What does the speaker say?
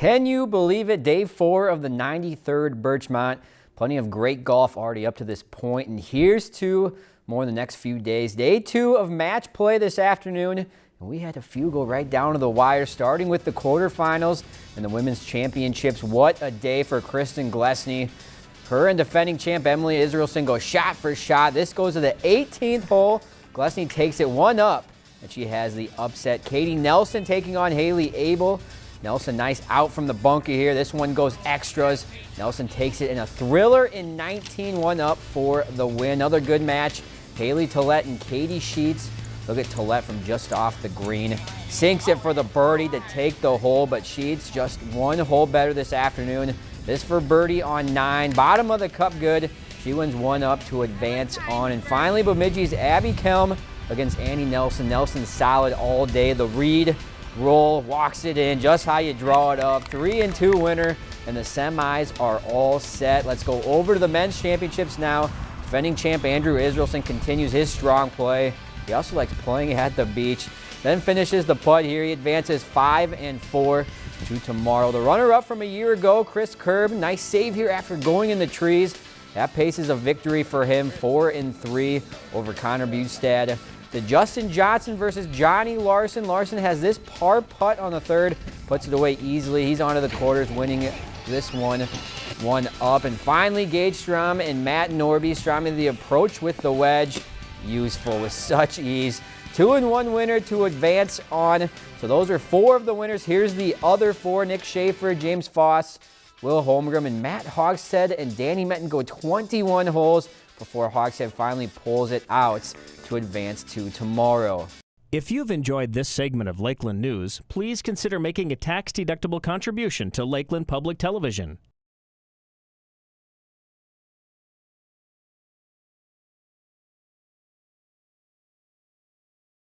Can you believe it? Day four of the 93rd Birchmont. Plenty of great golf already up to this point, and here's to more in the next few days. Day two of match play this afternoon, and we had a few go right down to the wire, starting with the quarterfinals and the women's championships. What a day for Kristen Glesney. Her and defending champ Emily Israelson go shot for shot. This goes to the 18th hole. Glesney takes it one up, and she has the upset. Katie Nelson taking on Haley Abel. Nelson nice out from the bunker here. This one goes extras. Nelson takes it in a thriller in 19, one up for the win. Another good match. Haley Tillett and Katie Sheets. Look at Tillett from just off the green. Sinks it for the birdie to take the hole, but Sheets just one hole better this afternoon. This for birdie on nine. Bottom of the cup good. She wins one up to advance on. And finally, Bemidji's Abby Kelm against Annie Nelson. Nelson solid all day. The read roll, walks it in, just how you draw it up. Three and two winner, and the semis are all set. Let's go over to the men's championships now. Defending champ Andrew Israelson continues his strong play. He also likes playing at the beach. Then finishes the putt here. He advances five and four to tomorrow. The runner-up from a year ago, Chris Kerb. Nice save here after going in the trees. That pace is a victory for him, four and three over Connor Bustad to Justin Johnson versus Johnny Larson. Larson has this par putt on the third, puts it away easily. He's onto the quarters, winning this one, one up. And finally, Gage Strom and Matt Norby. Strom in the approach with the wedge, useful with such ease. Two and one winner to advance on. So those are four of the winners. Here's the other four, Nick Schaefer, James Foss, Will Holmgren, and Matt Hogshead and Danny Metten go 21 holes before Hogshead finally pulls it out to advance to tomorrow. If you've enjoyed this segment of Lakeland News, please consider making a tax-deductible contribution to Lakeland Public Television.